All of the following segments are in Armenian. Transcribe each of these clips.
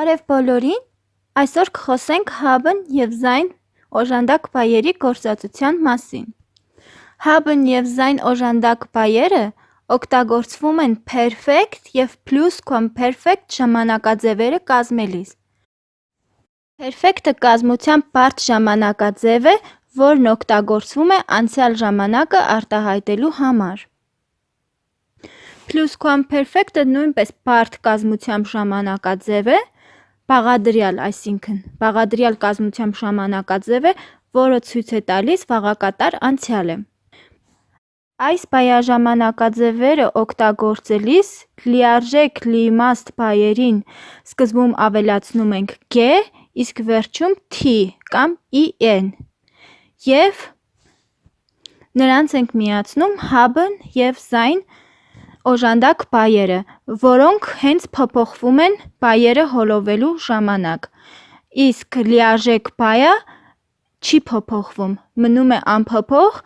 Բարև բոլորին, այսօր կխոսենք հաբն և զայն օժանդակ բայերի գործածության մասին։ Հաբն և զայն օժանդակ բայերը օգտագործվում են perfect և plusquamperfect ժամանակաձևերը կազմելիս։ Perfect-ը կազմության բարդ ժամանակաձև է, որն օգտագործվում է անցյալ ժամանակը արտահայտելու համար։ Plusquamperfect-ը նույնպես բարդ կազմությամբ ժամանակաձև է, բաղադրյալ, այսինքն՝ բաղադրյալ կազմությամբ ժամանակաձև է, որը ցույց է տալիս վաղակատար անցյալը։ Այս բայաժամանակաձևերը օգտագործելիս լիարժեք լիիմաստ բայերին սկզբում ավելացնում ենք G, իսկ վերջում T կամ EN, և նրանց ենք միացնում հաբն և զայն օժանդակ բայերը, որոնք հենց փոփոխվում են բայերը հոլովելու ժամանակ, իսկ լիարժեք բայը չի փոփոխվում, մնում է անփոփոխ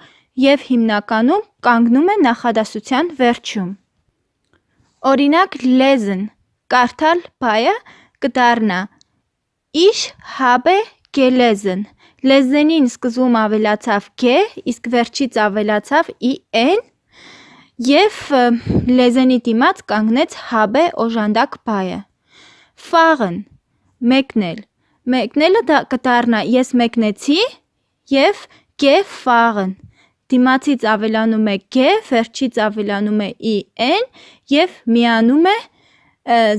և հիմնականում կանգնում է նախադասության վերջում։ Օրինակ lesen կարդալ բայը կդառնա. Ich habe gelesen Լեզենին սկզբում ավելացավ G, իսկ վերջից ավելացավ EN, և լեզենի դիմաց կանգնեց habe օժանդակ բայը։ Fahren մեկնել Մեկնելը կդառնա ես մեկնեցի և gefahren Դիմացից ավելանում է G, վերջից ավելանում է EN և միանում է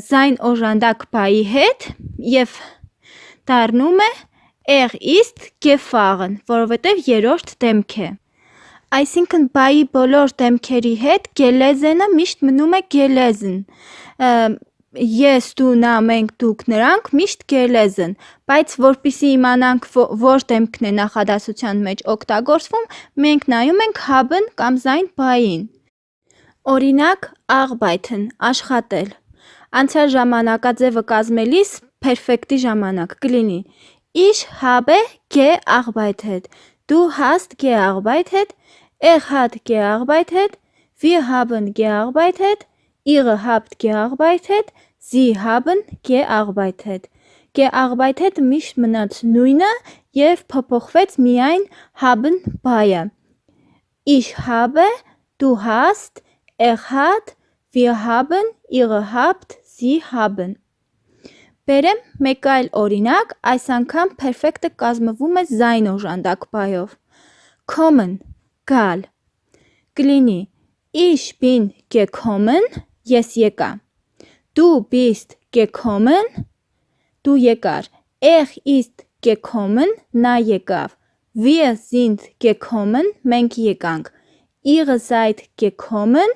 զայն օժանդակ բայի հետ և դառնում է ist gefahren, որովհետև երրորդ դեմք է։ Այսինքն բայի բոլոր դեմքերի հետ gelesen-ը միշտ մնում է gelesen, ես, դու, նա, մենք, դուք, նրանք միշտ gelesen, բայց որպեսզի իմանանք որ դեմքն է նախադասության մեջ օգտագործվում, մենք նայում ենք հաբն կամ զայն բային։ Օրինակ arbeiten աշխատել։ Անցյալ ժամանակաձևը կազմելիս perfect-ի ժամանակ կլինի Ich habe gearbeitet, Du hast gearbeitet, Er hat gearbeitet, Wir haben gearbeitet, Ihr habt gearbeitet, Sie haben gearbeitet։ Gearbeitet-ը միշտ մնաց նույնը և փոփոխվեց միայն haben բայը։ Ich habe, du hast, er hat, wir haben, ihr habt, sie haben։ Բերեմ մեկ այլ օրինակ, այս անգամ perfect-ը կազմվում է զայն օժանդակ բայով։ Kommen գալ կլինի Ich bin gekommen ես եկա Du bist gekommen դու եկար Er ist gekommen նա եկավ Wir sind gekommen մենք եկանք Ihr seid gekommen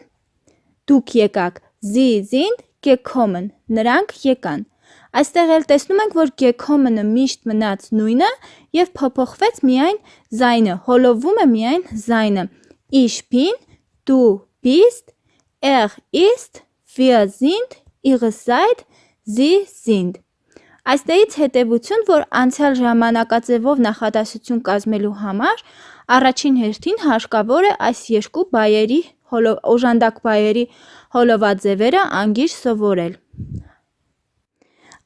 դուք եկաք Sie sind gekommen նրանք եկան Այստեղ էլ տեսնում ենք, որ gekommen-ը միշտ մնաց նույնը և փոփոխվեց միայն զայնը, հոլովում է միայն զայնը։ bin, du bist, er ist, wir sind, ihr seid, sie sind։ Այստեղից հետևություն, որ անցյալ ժամանակաձևով նախադասություն կազմելու համար առաջին հերթին հարկավոր է այս երկու բայերի օժանդակ բայերի հոլովաձևերը անգիր սովորել։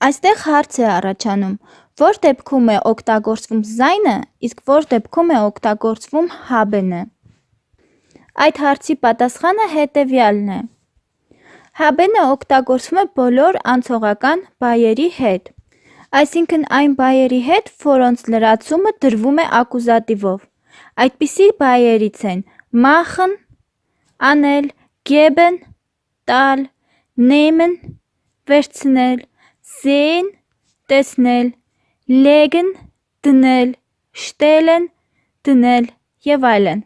Այստեղ հարց է առաջանում. Որ դեպքում է օգտագործվում զայնը, իսկ որ դեպքում է օգտագործվում haben-ը։ Այդ հարցի պատասխանը հետևյալն է. Haben-ը օգտագործվում է բոլոր անցողական բայերի հետ, այսինքն այն բայերի հետ, որոնց լրացումը դրվում է ակուզատիվով։ Այդպիսի բայերից են machen անել, geben տալ, nehmen վերցնել, sehen տեսնել, legen դնել, stellen դնել եւ այլն։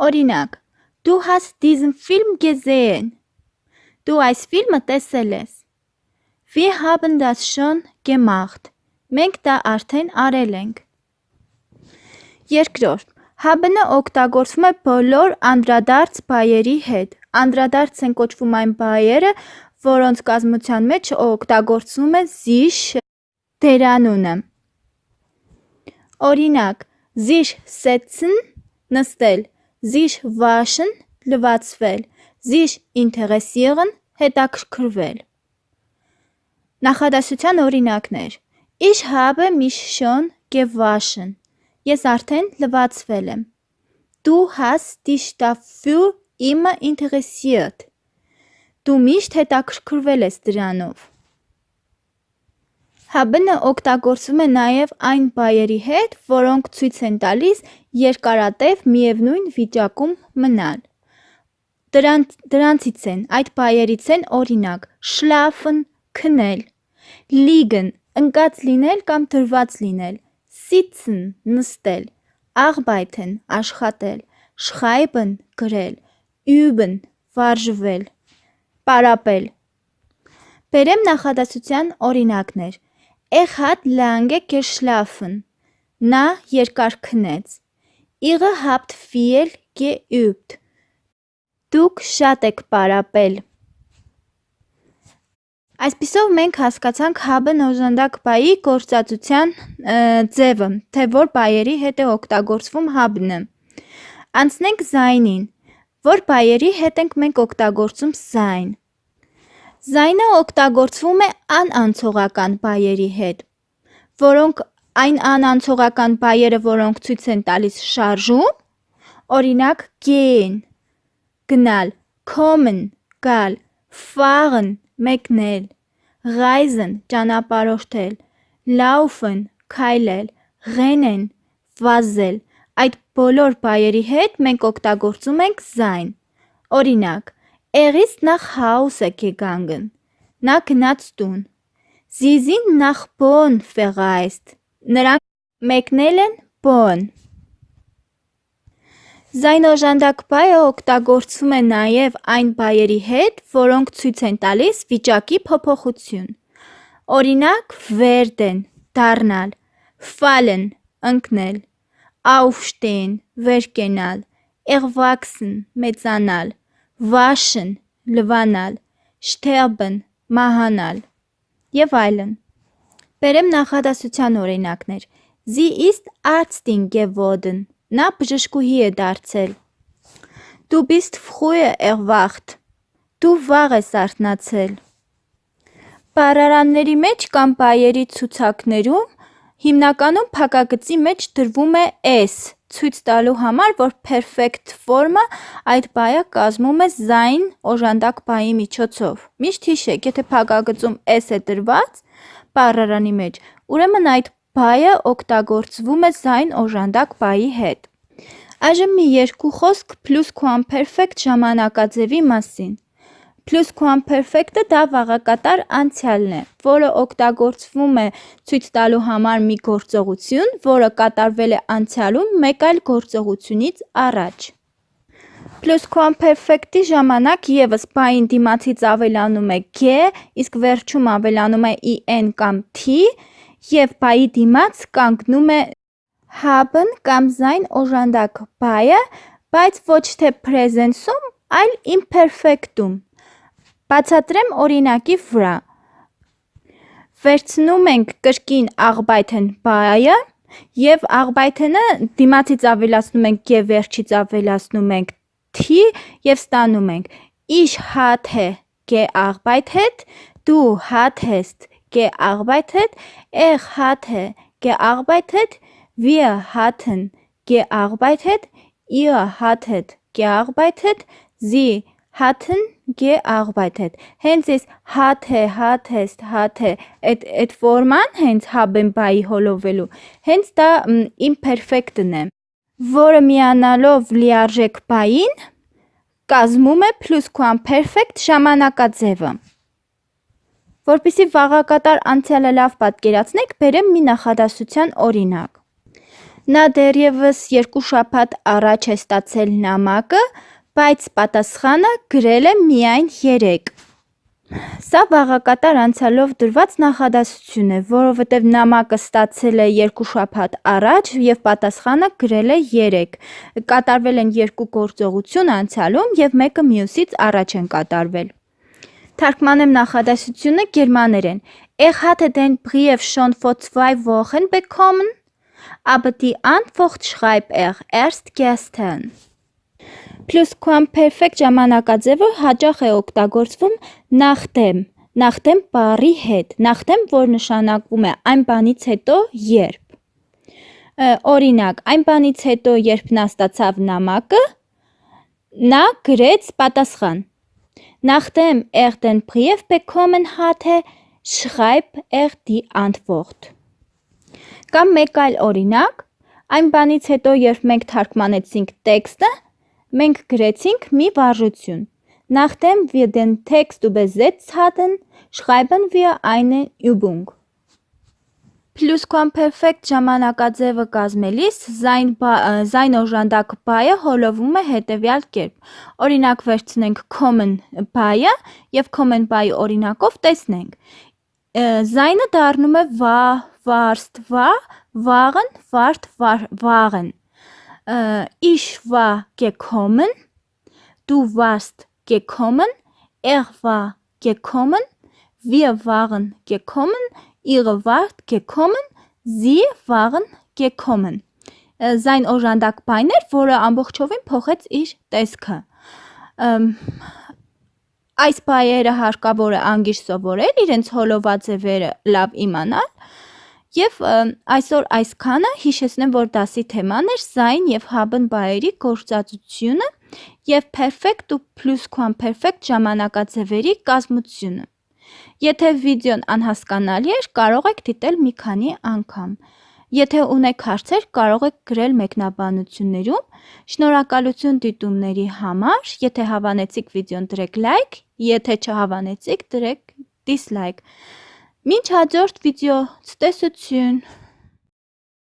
Օրինակ. Du hast diesen Film gesehen Դու այս ֆիլմը տեսել ես։ Wir haben das schon gemacht Մենք դա արդեն արել ենք։ Երկրորդ. Haben-ը օգտագործվում է բոլոր անդրադարձ բայերի հետ։ Անդրադարձ են կոչվում այն բայերը, որոնց կազմության մեջ օգտագործվում է sich դերանունը։ Օրինակ. Sich setzen նստել, sich waschen լվացվել, sich interessieren հետաքրքրվել։ Նախադասության օրինակներ. Ich habe mich schon gewaschen։ Ես արդեն լվացվել եմ։ Du hast dich dafür immer interessiert։ Դու միշտ հետաքրքրվել ես դրանով։ Haben-ը օգտագործվում է նաև այն բայերի հետ, որոնք ցույց են տալիս երկարատև միևնույն վիճակում մնալ։ Դրանց դրանցից են այդ բայերից են օրինակ՝ schlafen քնել, liegen ընկած լինել կամ դրված լինել, sitzen նստել, arbeiten աշխատել, schreiben գրել, üben վարժվել, պարապել։ Բերեմ նախադասության օրինակներ։ Er hat lange geschlafen։ Նա երկար քնեց։ Ihr habt viel geübt։ Դուք շատ եք պարապել։ Այսպիսով մենք հասկացանք հաբն օժանդակ բայի գործածության ձևը, թե որ բայերի հետ է օգտագործվում հաբնը։ Անցնենք զայնին։ Որ բայերի հետ ենք մենք օգտագործում զայն։ Զայնը օգտագործվում է անանցողական բայերի հետ, որոնք այն անանցողական բայերը, որոնք ցույց են տալիս շարժում, օրինակ gehen գնալ, kommen գալ, fahren մեկնել, reisen ճանապարհորդել, laufen քայլել, rennen վազել, այդ բոլոր բայերի հետ մենք օգտագործում ենք զայն։ Օրինակ, ist nach Hause gegangen։ Նա գնաց տուն։ sind nach Bonn verreist։ Նրանք մեկնել են Bonn։ Զայնօժանդակ բայը օգտագործվում է նաև այն բայերի հետ, որոնք ցույց են տալիս վիճակի փոփոխություն։ Օրինակ, werden դառնալ, fallen ընկնել, aufstehen վեր կենալ, erwachsen մեծանալ, waschen լվանալ, sterben մահանալ եւ այլն։ Բերեմ նախադասության օրինակներ։ Sie ist Ärztin geworden։ Նա բժշկուհի է դարձել։ Du bist früher erwacht։ Դու վաղ ես արթնացել։ Բառարանների մեջ կամ բայերի ցուցակներում հիմնականում փակագծի մեջ դրվում է s ցույց տալու համար, որ perfect form-ը այդ բայը կազմում է զայն օժանդակ բայի միջոցով։ Միշտ հիշեք, եթե փակագծում s է դրված բառարանի մեջ, ուրեմն այդ բայը օգտագործվում է զայն օժանդակ բայի հետ։ Այժմ մի երկու խոսք plusquamperfect ժամանակաձևի մասին։ Plusquamperfect-ը դա վաղակատար անցյալն է, որը օգտագործվում է ցույց տալու համար մի գործողություն, որը կատարվել է անցյալում մեկ այլ գործողությունից առաջ։ Plusquamperfect-ի ժամանակ ևս բային դիմացից ավելանում է g, իսկ վերջում ավելանում է en կամ t, եւ բայի դիմաց կանգնում է haben կամ զայն օժանդակ բայը, բայց ոչ թե presence-ում, այլ imperfect-ում։ Բացատրեմ օրինակի վրա։ Վերցնում ենք կրկին arbeiten բայը եւ arbeiten-ը դիմացից ավելացնում ենք g, վերջից ավելացնում ենք t եւ ստանում ենք Ich hatte gearbeitet, du hattest gearbeitet, er hatte gearbeitet, wir hatten gearbeitet, ihr hattet gearbeitet, sie hatten gearbeitet։ Հենց այս hatte, hattest, hatte այդ այդ ֆորման հենց haben բայի հոլովելու։ Հենց դա imperfect-ն է, որը միանալով լիարժեք բային կազմում է plusquamperfect ժամանակաձևը։ Որպեսզի վաղակատար անցյալը լավ պատկերացնենք, բերեմ մի նախադասության օրինակ։ Նա դեռևս երկու շաբաթ առաջ է ստացել նամակը, բայց պատասխանը գրել է միայն 3։ Սա վաղակատար անցյալով դրված նախադասություն է, որովհետև նամակը ստացել է երկու շաբաթ առաջ եւ պատասխանը գրել է 3։ Կատարվել են երկու գործողություն անցյալում եւ մեկը մյուսից առաջ են կատարվել։ Թարգմանեմ նախադասությունը գերմաներեն։ Er hatte den Brief schon vor zwei Wochen bekommen, aber die Antwort schreibt er erst gestern։ Plusquamperfect ժամանակաձևը հաճախ է օգտագործվում նախդեմ, նախտեմ բառի հետ, նախտեմ, որ նշանակվում է այն բանից հետո, երբ։ Օրինակ, այն բանից հետո, երբ նա ստացավ նամակը, նա գրեց պատասխան։ Nachdem er den Brief bekommen hatte, schreib er die Antwort։ Կամ մեկ այլ օրինակ, այն բանից հետո, երբ մենք թարգմանեցինք տեքստը, մենք գրեցինք մի վարժություն։ Nachdem wir den Text übersetzt hatten, schreiben wir eine Übung։ Plusquamperfect ժամանակաձևը կազմելիս զայն, զայն օժանդակ բայը հոլովում է հետևյալ կերպ։ Օրինակ վերցնենք common բայը եւ common բայի օրինակով տեսնենք։ Զայնը դառնում է վա, վարստ, վա, վաղն, վարդ, վաղն։ Ich war gekommen, du warst gekommen, er war gekommen, wir waren gekommen, ihr wart gekommen, sie waren gekommen։ Զայն օժանդակ բայն էր, որը ամբողջովին փոխեց իր տեսքը։ Այս բայերը հարկավոր է անգիր սովորել, իրենց հոլովաձևերը լավ իմանալ Եվ այսօր այսքանը հիշեցնեմ, որ դասի թեման էր զայն եւ haben բայերի գործածությունը եւ perfect ու plusquamperfect ժամանակաձևերի կազմությունը։ Եթե վիդեոն անհասկանալի էր, կարող եք դիտել մի քանի անգամ։ Եթե ունեք հարցեր, կարող եք գրել մեկնաբանություններում։ Շնորհակալություն դիտումների համար։ Եթե հավանեցիք վիդեոն դրեք լայք, եթե չհավանեցիք, դրեք դիսլայք։ Մինչ հաջորդ վիդեո, ցտեսություն։